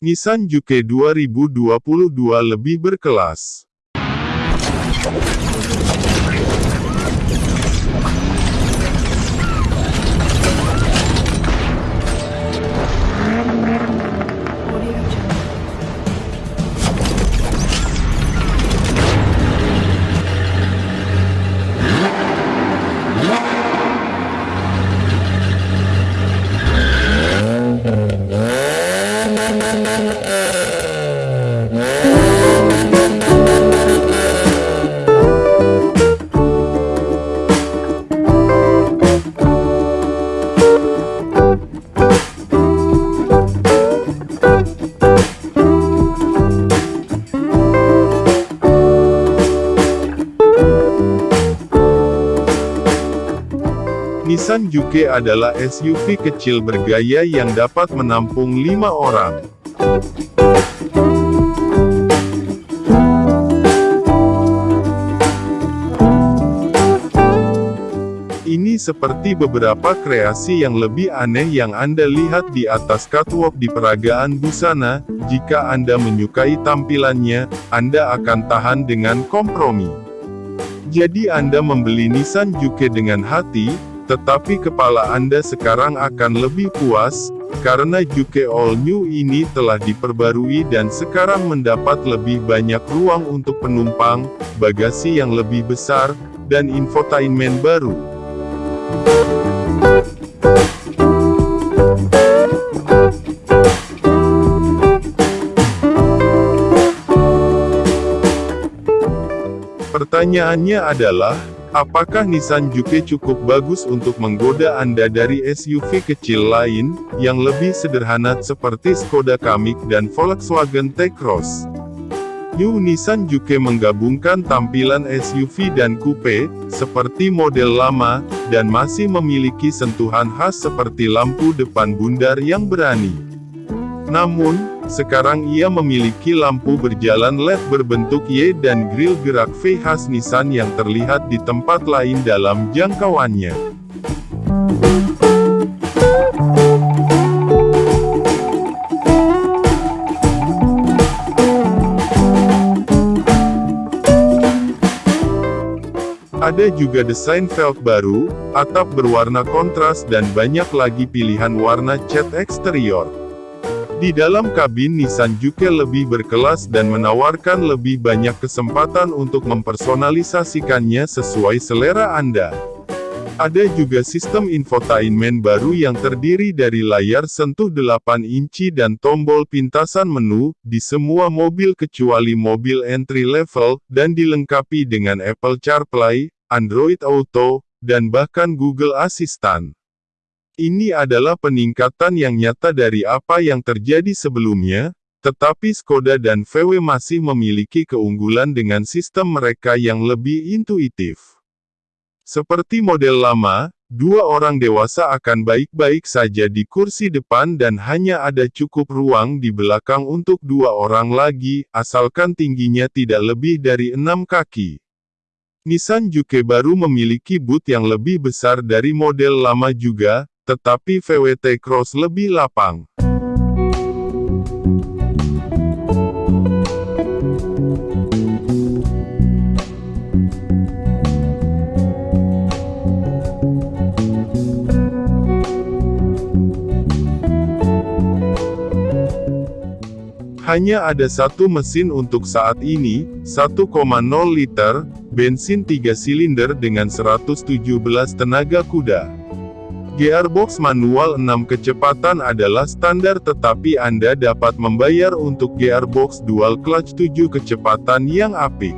Nissan Juke 2022 lebih berkelas. Nissan Juke adalah SUV kecil bergaya yang dapat menampung lima orang. Ini seperti beberapa kreasi yang lebih aneh yang Anda lihat di atas catwalk di peragaan busana, jika Anda menyukai tampilannya, Anda akan tahan dengan kompromi. Jadi Anda membeli Nissan Juke dengan hati, tetapi kepala Anda sekarang akan lebih puas, karena Juke All New ini telah diperbarui dan sekarang mendapat lebih banyak ruang untuk penumpang, bagasi yang lebih besar, dan infotainment baru. Pertanyaannya adalah, apakah Nissan Juke cukup bagus untuk menggoda Anda dari SUV kecil lain, yang lebih sederhana seperti Skoda Kamiq dan Volkswagen T-Cross? New Nissan Juke menggabungkan tampilan SUV dan coupe, seperti model lama, dan masih memiliki sentuhan khas seperti lampu depan bundar yang berani. Namun, sekarang ia memiliki lampu berjalan LED berbentuk Y dan grill gerak V khas Nissan yang terlihat di tempat lain dalam jangkauannya. Ada juga desain velg baru, atap berwarna kontras dan banyak lagi pilihan warna cat eksterior. Di dalam kabin Nissan Juke lebih berkelas dan menawarkan lebih banyak kesempatan untuk mempersonalisasikannya sesuai selera Anda. Ada juga sistem infotainment baru yang terdiri dari layar sentuh 8 inci dan tombol pintasan menu, di semua mobil kecuali mobil entry level, dan dilengkapi dengan Apple CarPlay, Android Auto, dan bahkan Google Assistant. Ini adalah peningkatan yang nyata dari apa yang terjadi sebelumnya, tetapi Skoda dan VW masih memiliki keunggulan dengan sistem mereka yang lebih intuitif. Seperti model lama, dua orang dewasa akan baik-baik saja di kursi depan dan hanya ada cukup ruang di belakang untuk dua orang lagi, asalkan tingginya tidak lebih dari enam kaki. Nissan Juke baru memiliki boot yang lebih besar dari model lama juga, tetapi VWT Cross lebih lapang. Hanya ada satu mesin untuk saat ini, 1,0 liter, bensin 3 silinder dengan 117 tenaga kuda. Gearbox manual 6 kecepatan adalah standar tetapi Anda dapat membayar untuk gearbox dual clutch 7 kecepatan yang apik.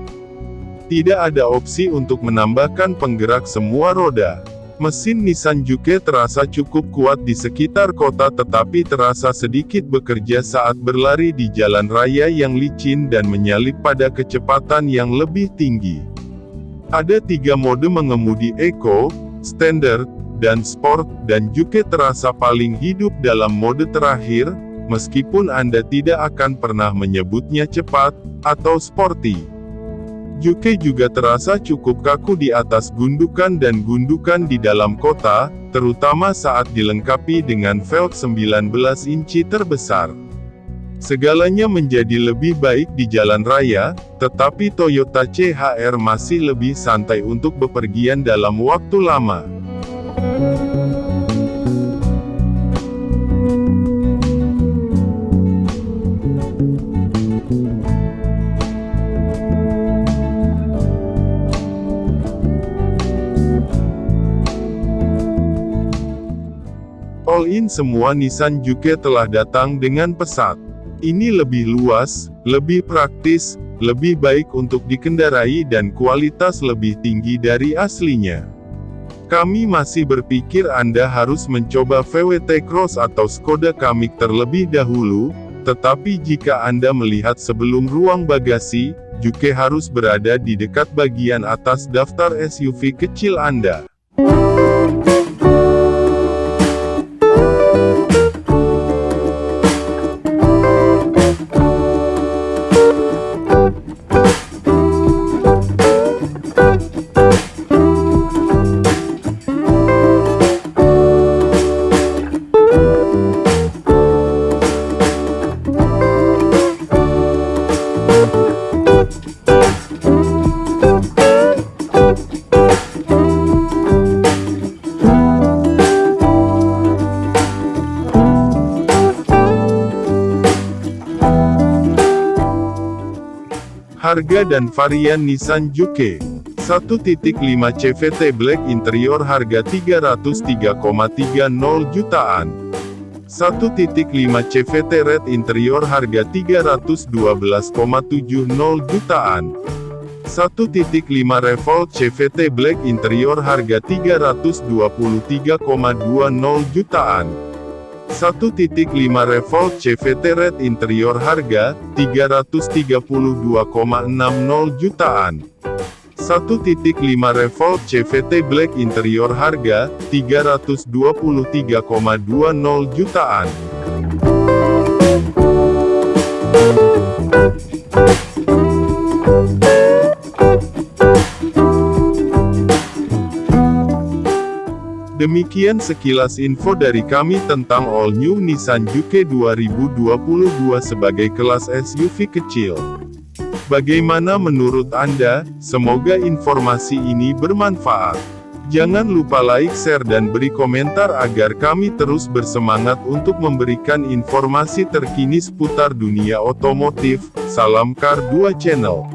Tidak ada opsi untuk menambahkan penggerak semua roda. Mesin Nissan Juke terasa cukup kuat di sekitar kota tetapi terasa sedikit bekerja saat berlari di jalan raya yang licin dan menyalip pada kecepatan yang lebih tinggi. Ada tiga mode mengemudi Eco, Standard, dan Sport, dan Juke terasa paling hidup dalam mode terakhir, meskipun Anda tidak akan pernah menyebutnya cepat, atau sporty. Juke juga terasa cukup kaku di atas gundukan dan gundukan di dalam kota, terutama saat dilengkapi dengan velg 19 inci terbesar. Segalanya menjadi lebih baik di jalan raya, tetapi Toyota CHR masih lebih santai untuk bepergian dalam waktu lama. All-in semua Nissan Juke telah datang dengan pesat. Ini lebih luas, lebih praktis, lebih baik untuk dikendarai dan kualitas lebih tinggi dari aslinya. Kami masih berpikir Anda harus mencoba VWT Cross atau Skoda Kamiq terlebih dahulu, tetapi jika Anda melihat sebelum ruang bagasi, Juke harus berada di dekat bagian atas daftar SUV kecil Anda. Harga dan varian Nissan Juke. 1.5 CVT Black Interior harga 303,30 jutaan. 1.5 CVT Red Interior harga 312,70 jutaan. 1.5 Revolt CVT Black Interior harga 323,20 jutaan 1.5 Revolt CVT Red Interior harga, 332,60 jutaan. 1.5 Revolt CVT Black Interior harga, 323,20 jutaan. Demikian sekilas info dari kami tentang All New Nissan Juke 2022 sebagai kelas SUV kecil. Bagaimana menurut Anda? Semoga informasi ini bermanfaat. Jangan lupa like, share dan beri komentar agar kami terus bersemangat untuk memberikan informasi terkini seputar dunia otomotif. Salam Car 2 Channel.